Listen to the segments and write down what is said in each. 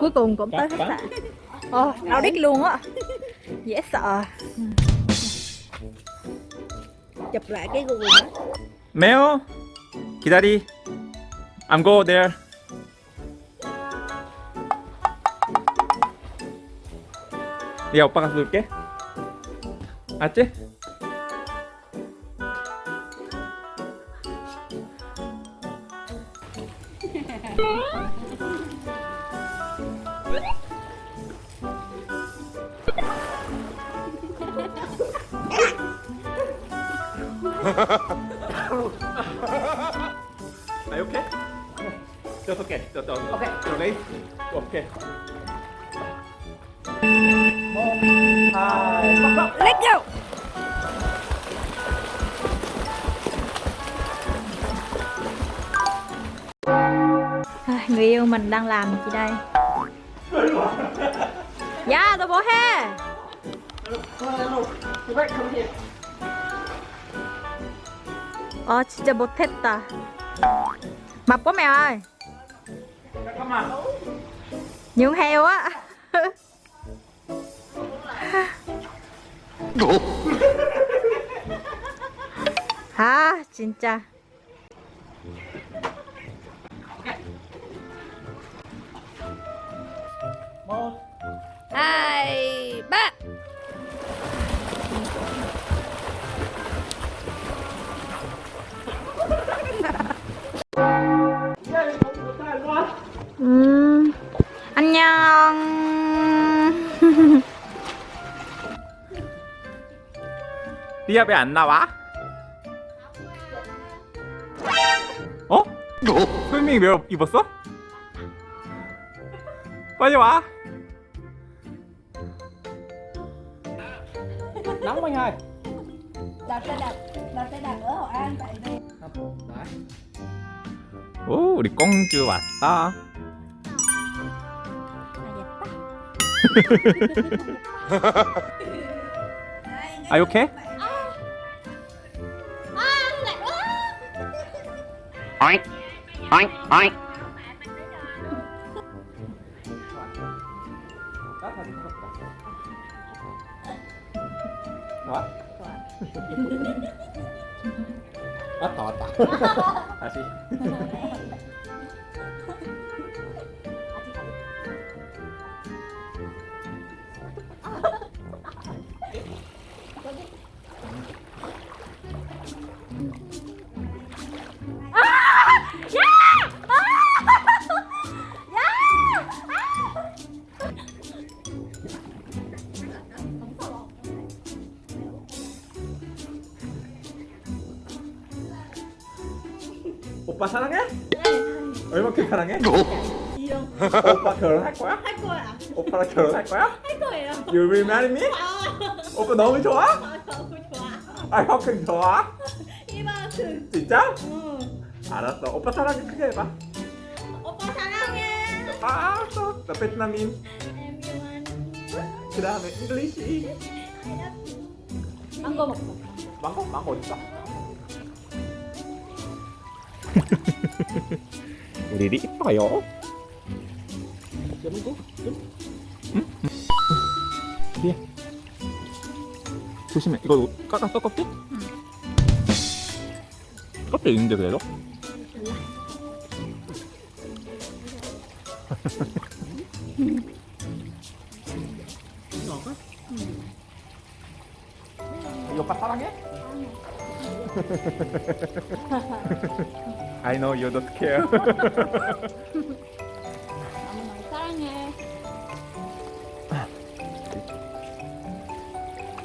cuối cùng cũng tới khách sạn Ồ, đau đít luôn á Dễ sợ Chụp lại cái Google đó 매요 기다리 I'm go there 야 오빠가 쏠게 알지? Are you okay? Just okay. Just okay. Okay. You're ready? Okay. Let's go À, Người yêu mình đang làm gì đây? 야, 너 뭐해? 아, 진짜 못했다. 맛보면. 잠깐만. 용해요. 아, 진짜. 음 안녕 리아 왜 안 나와? 어? 스위밍 웨어 입었어? 빨리 와. nóng anh ơi đặt xe đặt đặt xe đặt ở Hội An tại đây đấy 오, 우리 공주 왔다. Are you okay? Oink, oink, oink. What? What? What? What? 오빠 사랑해? 얼마큼 사랑해? 오빠 결혼할 거야? 할 거야 오빠랑 결혼할 거야? 할 거예요 You will marry me? 오빠 너무 좋아? 너무 좋아 아 형큼 좋아? 이만큼 진짜? 응. 알았어 오빠 사랑해 크게 해봐 오빠 사랑해 아 알았어 나 베트남인 그 다음에 잉글리시 망고 먹고 망고? 망고 어딨어? 우리 리 이뻐요. cút chấm 뒤에. 조심해. 이거 깎았어 껍질? 껍질 있는데 그래도? ngọt á 이 오빠 사랑해? I know you don't care. 너무 사랑해.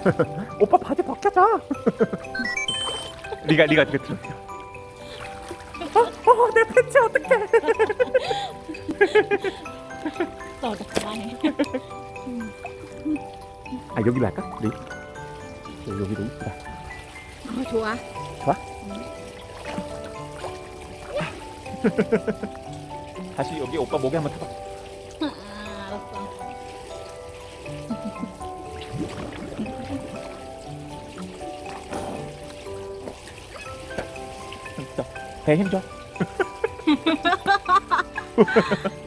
오빠 바지 벗겨줘. 리가 리가 이거 들어? 어, 어, 내 팬츠 어떡해. 또 그만해. 아 여기로 할까? 우리 여기도 이쁘다 어, 좋아. 좋아? 다시 여기 오빠 목에 한번 타봐. 아, 알았어. 진짜 배 힘 줘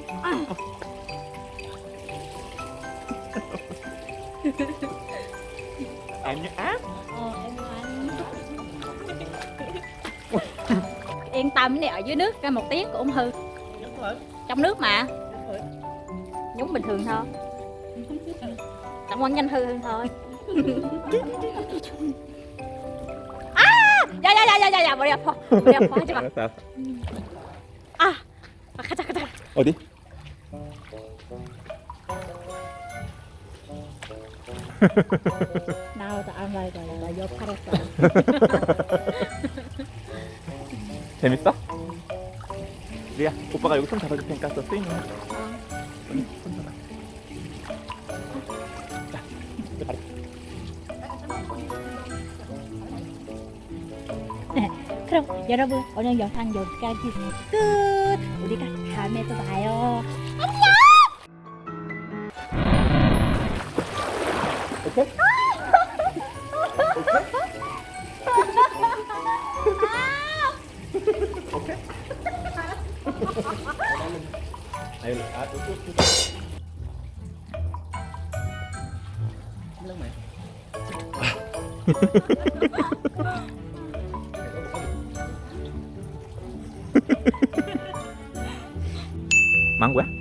tâm cái này ở dưới nước ra một tiếng cũng không hư trong nước mà. Nhúng bình thường thôi. Tặng quan nhanh hư hơn thôi. À! Dạ dạ dạ dạ dạ dạ bỏ đi bỏ đi bỏ chứ mà à! Mà khát khát ở đi. Nào ta ăn lại rồi là do parasite 재밌어? 리야 오빠가 여기 손 잡아줄 테니까 너 스윙 해 여기 손 잡아 자 이제 가자 그럼 여러분 오늘 영상 여기까지 끝 우리가 다음에 또 봐요 오케이? 오케이? Ayo, ah, tutup, Mắng quá.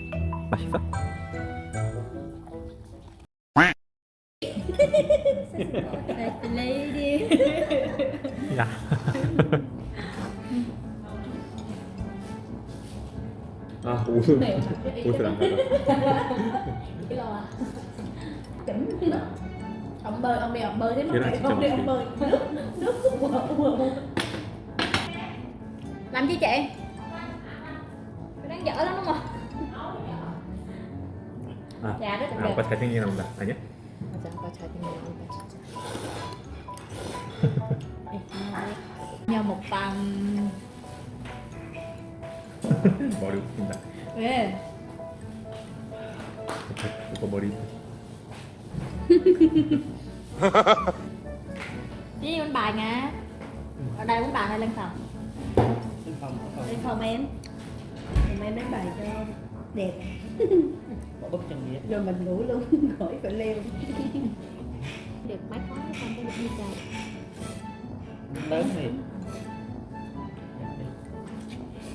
아, 옷을, 옷을 안 가져. ông bơi ông đi ông bơi thế mà Thế là mày chị không đi chồng ông bơi nước nước cũng mở mở làm gì chị đang dở lắm đúng không 아, dạ rất 아, đẹp 오빠 잘생긴 나온다. 아니야? 맞아 아빠 잘 생겼다 진짜 nhờ một tầm 머리 웃긴다. 왜 오빠 머리. đi bên bài nè ở đây uống bài hay lên phòng Lên phòng, ở phòng. lên phòng em Thì em đánh bài cho đẹp Bỏ bức chân đi. rồi mình ngủ luôn khỏi phải leo được mấy khóa xong cái được đi trời Lớn thì.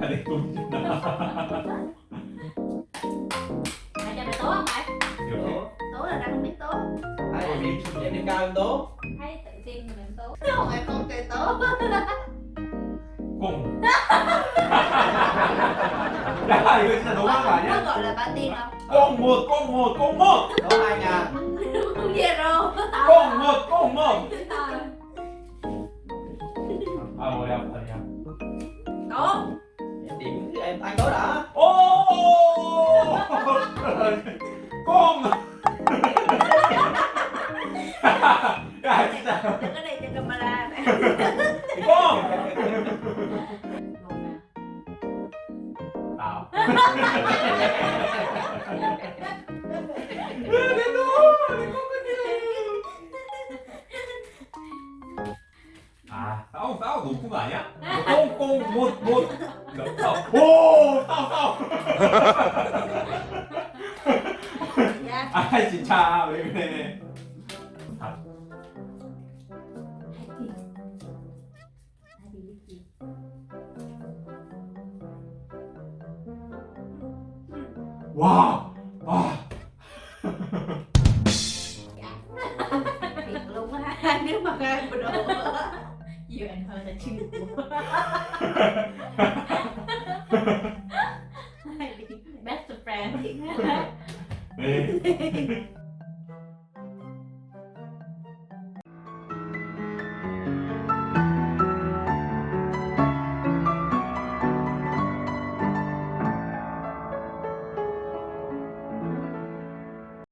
phải đi đúng Mày cho mày tố không mày? Tố là ra không biết tố Phải điểm, điểm, cao em tố Hay tự tin mình tố Không em không tự tố Cùng Đấy, bây giờ đúng không phải nhé? Nó gọi là ba tin không? Cùng một, cùng một, cùng một Đúng hai nhà Đúng zero Cùng một, cùng một 꽁! 야, 진짜. đừng có đây cho camera này 꽁! 아. 아, 싸우, 싸우 높은 거 아니야? 꽁꽁 못, 못. 싸우. 오, 싸우, 싸우. đây cái thật. Wow. Wow. Thiệt luôn á. Nếu mà ra đồ you and her là chuyện của best friend thiệt